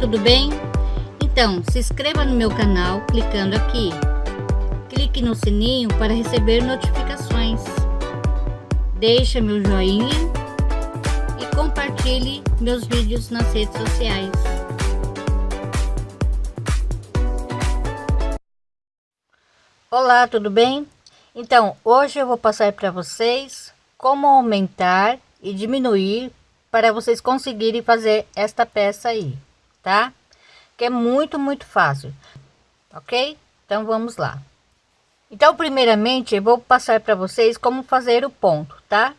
tudo bem? Então, se inscreva no meu canal clicando aqui. Clique no sininho para receber notificações. Deixe meu joinha e compartilhe meus vídeos nas redes sociais. Olá, tudo bem? Então, hoje eu vou passar para vocês como aumentar e diminuir para vocês conseguirem fazer esta peça aí, tá? Que é muito, muito fácil, ok? Então vamos lá. Então, primeiramente, eu vou passar para vocês como fazer o ponto, tá?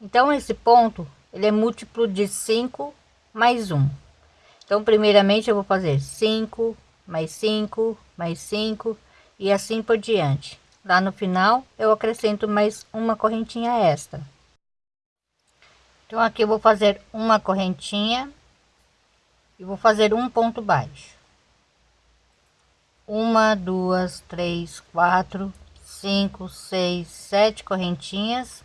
Então, esse ponto, ele é múltiplo de 5 mais 1. Então, primeiramente, eu vou fazer 5, mais 5, mais 5 e assim por diante. Lá no final, eu acrescento mais uma correntinha extra. Então aqui eu vou fazer uma correntinha e vou fazer um ponto baixo. Uma, duas, três, quatro, cinco, seis, sete correntinhas.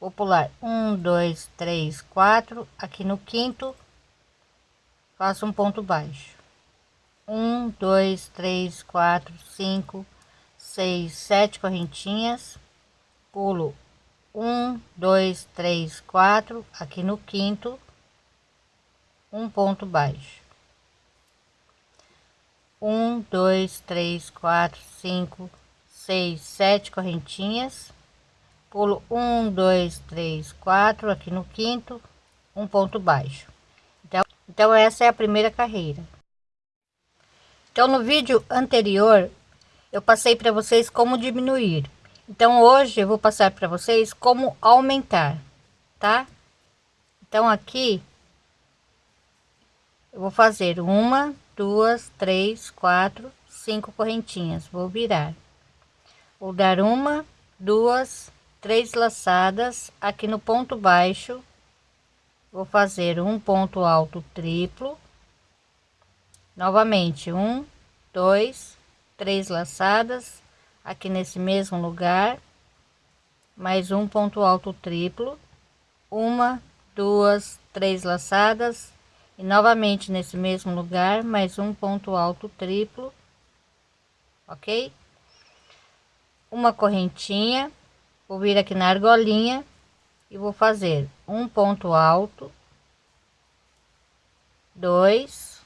Vou pular um, dois, três, quatro. Aqui no quinto, faço um ponto baixo. Um, dois, três, quatro, cinco, seis, sete correntinhas. Pulo um, dois, três, quatro, aqui no quinto, um ponto baixo. Um, dois, três, quatro, cinco, seis, sete correntinhas. Pulo um, dois, três, quatro, aqui no quinto, um ponto baixo. Então, então essa é a primeira carreira. Então no vídeo anterior eu passei para vocês como diminuir então hoje eu vou passar para vocês como aumentar, tá? Então aqui eu vou fazer uma, duas, três, quatro, cinco correntinhas. Vou virar. Vou dar uma, duas, três laçadas aqui no ponto baixo. Vou fazer um ponto alto triplo. Novamente, um, dois, três laçadas aqui nesse mesmo lugar mais um ponto alto triplo uma duas três laçadas e novamente nesse mesmo lugar mais um ponto alto triplo ok? Uma correntinha vou vir aqui na argolinha e vou fazer um ponto alto dois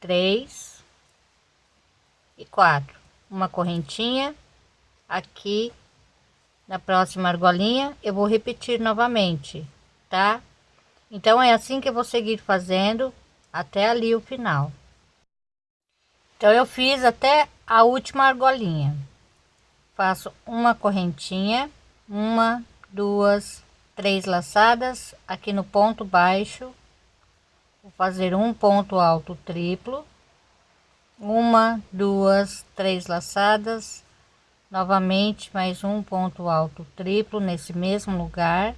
três e quatro. Uma correntinha aqui na próxima argolinha. Eu vou repetir novamente tá então é assim que eu vou seguir fazendo até ali o final. Então eu fiz até a última argolinha. Faço uma correntinha uma duas três laçadas aqui no ponto baixo. Vou fazer um ponto alto triplo. Uma duas três laçadas. Novamente mais um ponto alto triplo nesse mesmo lugar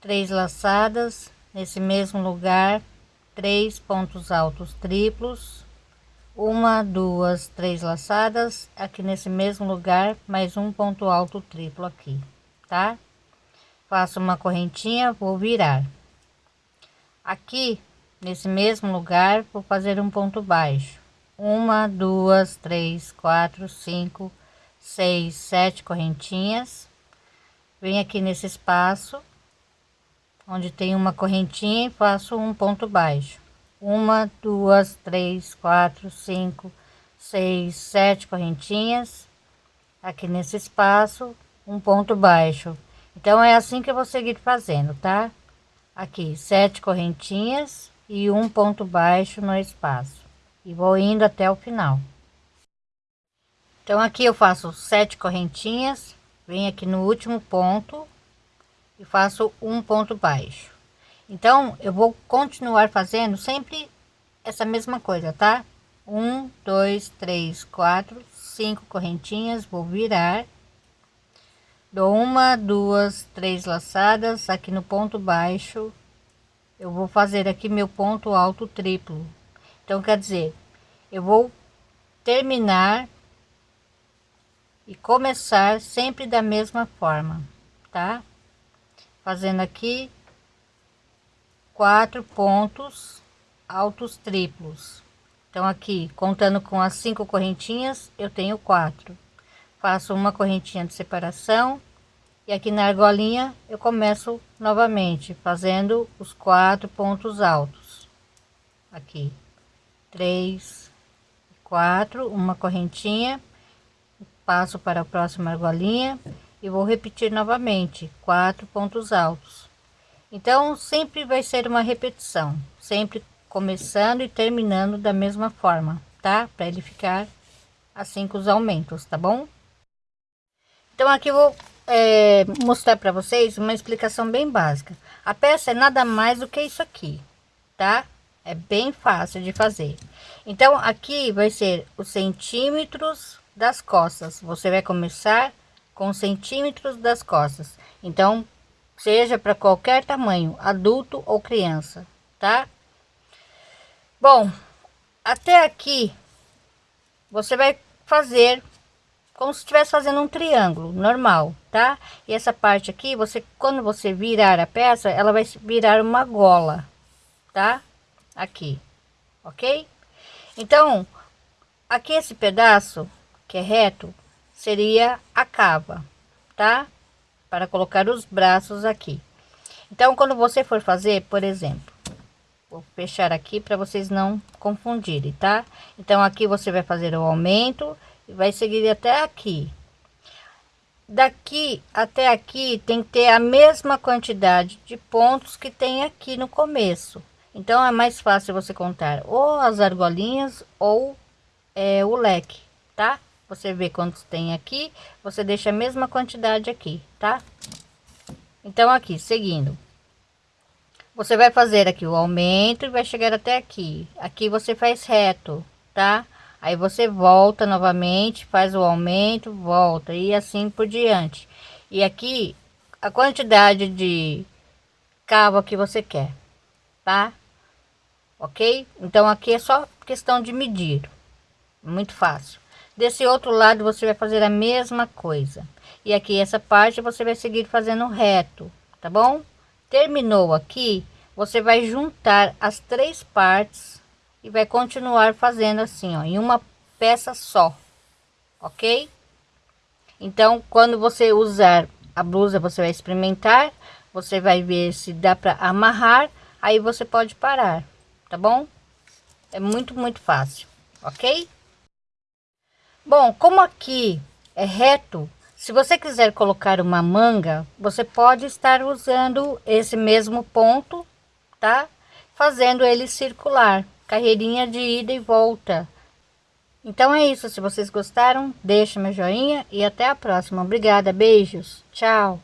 três laçadas nesse mesmo lugar três pontos altos triplos uma duas três laçadas aqui nesse mesmo lugar mais um ponto alto triplo aqui tá? Faço uma correntinha vou virar. Aqui nesse mesmo lugar vou fazer um ponto baixo. Uma, duas, três, quatro, cinco, seis, sete correntinhas. Vem aqui nesse espaço, onde tem uma correntinha faço um ponto baixo. Uma, duas, três, quatro, cinco, seis, sete correntinhas. Aqui nesse espaço, um ponto baixo. Então é assim que eu vou seguir fazendo, tá? Aqui, sete correntinhas e um ponto baixo no espaço e vou indo até o final então aqui eu faço sete correntinhas venho aqui no último ponto e faço um ponto baixo. Então eu vou continuar fazendo sempre essa mesma coisa tá? Um dois três quatro cinco correntinhas vou virar. Dou uma duas três laçadas aqui no ponto baixo eu vou fazer aqui meu ponto alto triplo. Então, quer dizer, eu vou terminar e começar sempre da mesma forma, tá? Fazendo aqui quatro pontos altos triplos. Então aqui contando com as cinco correntinhas eu tenho quatro. Faço uma correntinha de separação e aqui na argolinha eu começo novamente fazendo os quatro pontos altos. Aqui três quatro uma correntinha passo para a próxima argolinha e vou repetir novamente quatro pontos altos. Então sempre vai ser uma repetição sempre começando e terminando da mesma forma tá? Para ele ficar assim com os aumentos tá bom? Então aqui vou é, mostrar para vocês uma explicação bem básica. A peça é nada mais do que isso aqui tá? É bem fácil de fazer. Então aqui vai ser os centímetros das costas. Você vai começar com centímetros das costas. Então seja para qualquer tamanho adulto ou criança tá? Bom até aqui você vai fazer como se estivesse fazendo um triângulo normal tá? E essa parte aqui você quando você virar a peça ela vai virar uma gola tá? Aqui ok? Então aqui esse pedaço que é reto seria a cava tá? Para colocar os braços aqui. Então quando você for fazer por exemplo vou fechar aqui para vocês não confundirem tá? Então aqui você vai fazer o aumento e vai seguir até aqui. Daqui até aqui tem que ter a mesma quantidade de pontos que tem aqui no começo. Então é mais fácil você contar ou as argolinhas ou é, o leque tá você vê quantos tem aqui você deixa a mesma quantidade aqui tá? Então aqui seguindo. Você vai fazer aqui o aumento e vai chegar até aqui. Aqui você faz reto tá? Aí você volta novamente faz o aumento volta e assim por diante. E aqui a quantidade de cavo que você quer tá? Ok? Então aqui é só questão de medir. Muito fácil desse outro lado você vai fazer a mesma coisa e aqui essa parte você vai seguir fazendo reto tá bom terminou aqui você vai juntar as três partes e vai continuar fazendo assim ó em uma peça só ok então quando você usar a blusa você vai experimentar você vai ver se dá para amarrar aí você pode parar tá bom? É muito, muito fácil, ok? Bom, como aqui é reto, se você quiser colocar uma manga, você pode estar usando esse mesmo ponto, tá? Fazendo ele circular, carreirinha de ida e volta. Então é isso, se vocês gostaram, deixa meu joinha e até a próxima. Obrigada, beijos, tchau!